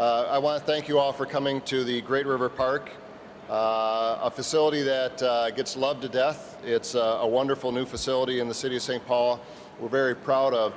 Uh, I want to thank you all for coming to the Great River Park, uh, a facility that uh, gets loved to death. It's a wonderful new facility in the city of St. Paul. We're very proud of.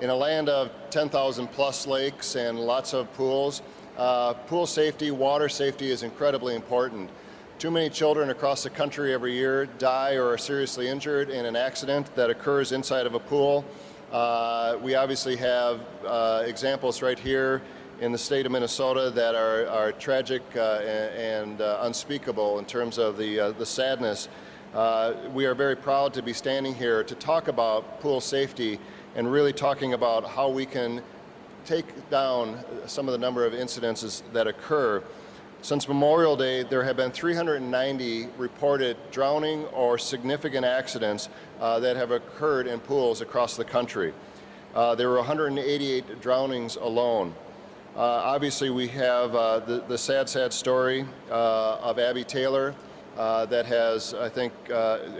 In a land of 10,000 plus lakes and lots of pools, uh, pool safety, water safety is incredibly important. Too many children across the country every year die or are seriously injured in an accident that occurs inside of a pool. Uh, we obviously have uh, examples right here in the state of Minnesota that are, are tragic uh, and, uh, unspeakable in terms of the, uh, the sadness. Uh, we are very proud to be standing here to talk about pool safety and really talking about how we can take down some of the number of incidences that occur. Since Memorial Day, there have been 390 reported drowning or significant accidents uh, that have occurred in pools across the country. Uh, there were 188 drownings alone. Uh, obviously, we have uh, the, the, sad, sad story uh, of Abby Taylor uh, that has, I think,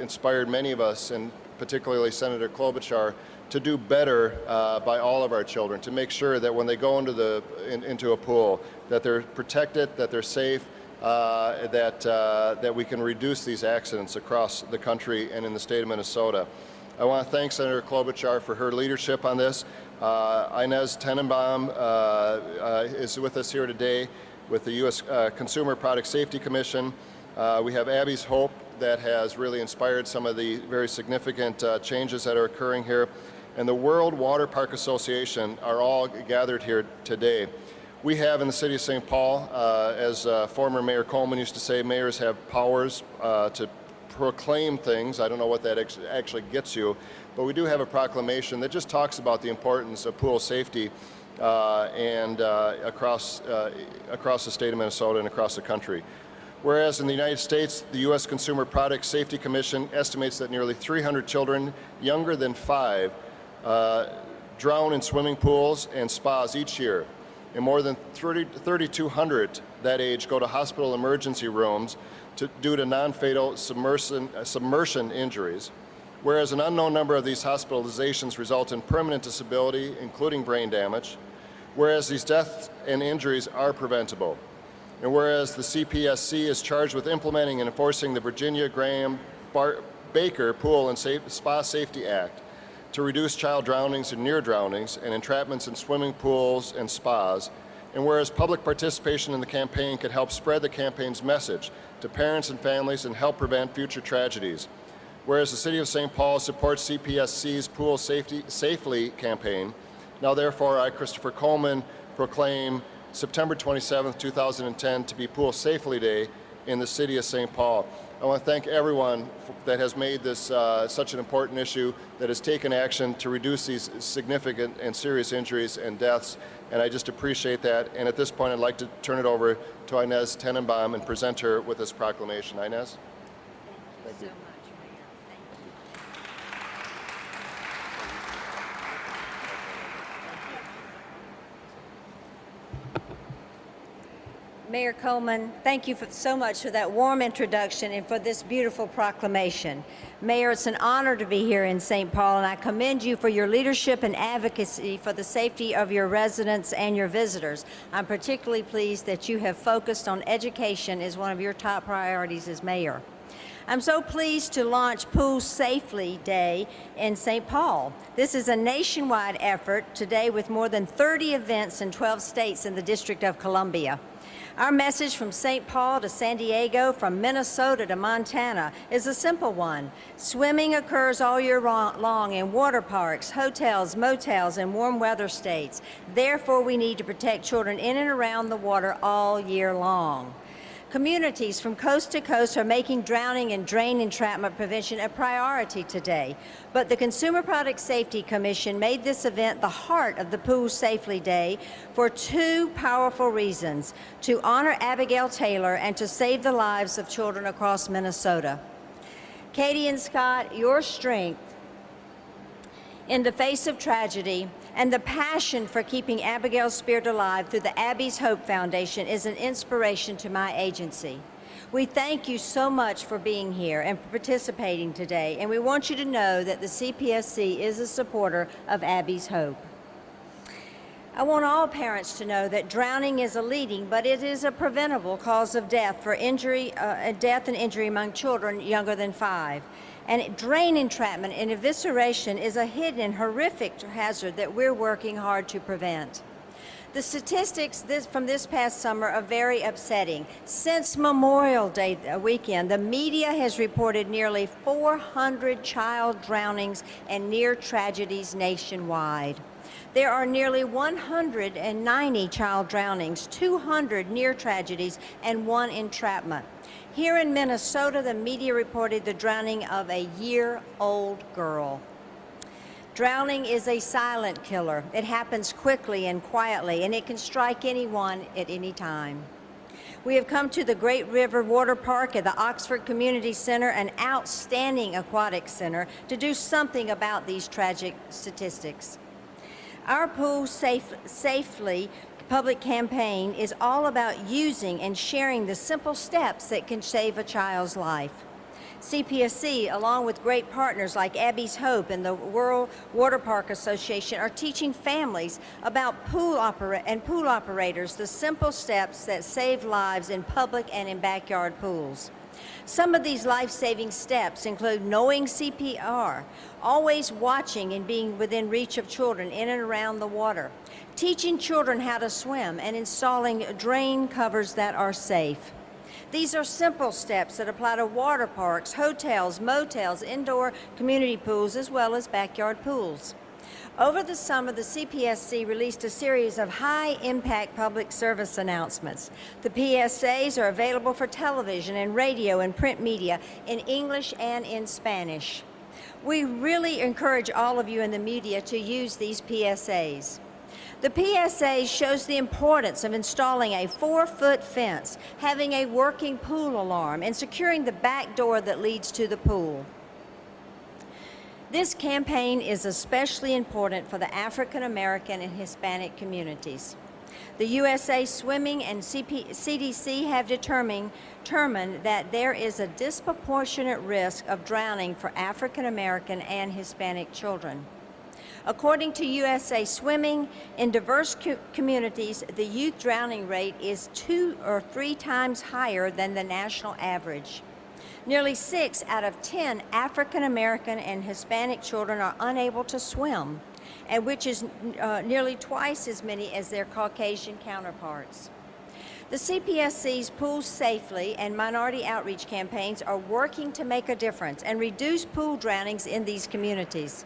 inspired many of us, and particularly Senator Klobuchar, to do better uh, by all of our children, to make sure that when they go into, the, in, into a pool, that they're protected, that they're safe, uh, that, uh, that we can reduce these accidents across the country and in the state of Minnesota. I want to thank Senator Klobuchar for her leadership on this. Uh, Inez Tenenbaum uh, uh, is with us here today with the U.S. Consumer Product Safety Commission. we have Abby's Hope that has really inspired some of the very significant changes that are occurring here and the World Water Park Association are all gathered here today. We have in the city of St. Paul, uh, as uh, former Mayor Coleman used to say, mayors have powers uh, to proclaim things. I don't know what that actually gets you, but we do have a proclamation that just talks about the importance of pool safety uh, and uh, across, uh, across the state of Minnesota and across the country. Whereas in the United States, the U.S. Consumer Product Safety Commission estimates that nearly 300 children younger than five uh, drown in swimming pools and spas each year. And more than 3,200 that age go to hospital emergency rooms to, due to non-fatal submersion, uh, submersion injuries, whereas an unknown number of these hospitalizations result in permanent disability, including brain damage, whereas these deaths and injuries are preventable. And whereas the CPSC is charged with implementing and enforcing the Virginia Graham Bar Baker Pool and Spa Safety Act, to reduce child drownings and near drownings and entrapments in swimming pools and spas, and whereas public participation in the campaign could help spread the campaign's message to parents and families and help prevent future tragedies. Whereas the City of St. Paul supports CPSC's Pool Safety Safely campaign, now therefore I, Christopher Coleman, proclaim September 27, 2010 to be Pool Safely Day in the City of St. Paul. I want to thank everyone that has made this uh, such an important issue, that has taken action to reduce these significant and serious injuries and deaths, and I just appreciate that. And at this point, I'd like to turn it over to Inez Tenenbaum and present her with this proclamation. Inez? Thank you. Thank you. Mayor Coleman, thank you for, so much for that warm introduction and for this beautiful proclamation. Mayor, it's an honor to be here in St. Paul, and I commend you for your leadership and advocacy for the safety of your residents and your visitors. I'm particularly pleased that you have focused on education as one of your top priorities as mayor. I'm so pleased to launch Pool Safely Day in St. Paul. This is a nationwide effort today with more than 30 events in 12 states in the District of Columbia. Our message from St. Paul to San Diego, from Minnesota to Montana is a simple one. Swimming occurs all year long in water parks, hotels, motels, and warm weather states. Therefore, we need to protect children in and around the water all year long. Communities from coast to coast are making drowning and drain entrapment prevention a priority today. But the Consumer Product Safety Commission made this event the heart of the Pool Safely Day for two powerful reasons, to honor Abigail Taylor and to save the lives of children across Minnesota. Katie and Scott, your strength in the face of tragedy and the passion for keeping Abigail's spirit alive through the Abby's Hope Foundation is an inspiration to my agency. We thank you so much for being here and for participating today, and we want you to know that the CPSC is a supporter of Abby's Hope. I want all parents to know that drowning is a leading, but it is a preventable cause of death for injury, uh, death and injury among children younger than five. And drain entrapment and evisceration is a hidden horrific hazard that we're working hard to prevent. The statistics this, from this past summer are very upsetting. Since Memorial Day weekend, the media has reported nearly 400 child drownings and near tragedies nationwide. There are nearly 190 child drownings, 200 near tragedies, and one entrapment. Here in Minnesota, the media reported the drowning of a year-old girl. Drowning is a silent killer. It happens quickly and quietly, and it can strike anyone at any time. We have come to the Great River Water Park at the Oxford Community Center, an outstanding aquatic center, to do something about these tragic statistics. Our Pool Safe, Safely public campaign is all about using and sharing the simple steps that can save a child's life. CPSC, along with great partners like Abby's Hope and the World Water Park Association, are teaching families about pool opera and pool operators the simple steps that save lives in public and in backyard pools. Some of these life-saving steps include knowing CPR, always watching and being within reach of children in and around the water, teaching children how to swim, and installing drain covers that are safe. These are simple steps that apply to water parks, hotels, motels, indoor community pools, as well as backyard pools. Over the summer, the CPSC released a series of high-impact public service announcements. The PSAs are available for television and radio and print media in English and in Spanish. We really encourage all of you in the media to use these PSAs. The PSA shows the importance of installing a four-foot fence, having a working pool alarm, and securing the back door that leads to the pool. This campaign is especially important for the African American and Hispanic communities. The USA Swimming and CP CDC have determined, determined that there is a disproportionate risk of drowning for African American and Hispanic children. According to USA Swimming, in diverse co communities, the youth drowning rate is two or three times higher than the national average. Nearly six out of 10 African American and Hispanic children are unable to swim, and which is uh, nearly twice as many as their Caucasian counterparts. The CPSC's Pool Safely and Minority Outreach campaigns are working to make a difference and reduce pool drownings in these communities.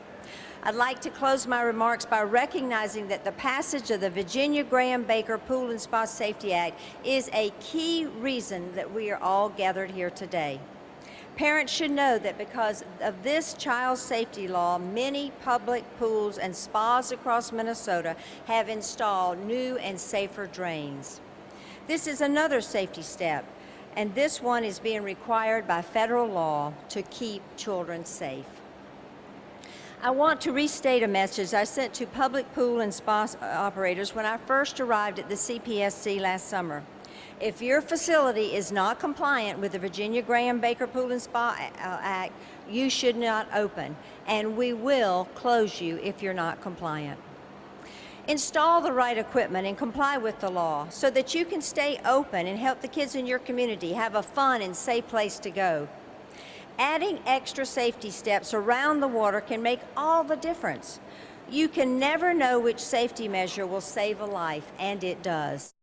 I'd like to close my remarks by recognizing that the passage of the Virginia Graham Baker Pool and Spa Safety Act is a key reason that we are all gathered here today. Parents should know that because of this child safety law, many public pools and spas across Minnesota have installed new and safer drains. This is another safety step, and this one is being required by federal law to keep children safe. I want to restate a message I sent to public pool and spa operators when I first arrived at the CPSC last summer. If your facility is not compliant with the Virginia Graham Baker Pool and Spa uh, Act, you should not open, and we will close you if you're not compliant. Install the right equipment and comply with the law so that you can stay open and help the kids in your community have a fun and safe place to go. Adding extra safety steps around the water can make all the difference. You can never know which safety measure will save a life, and it does.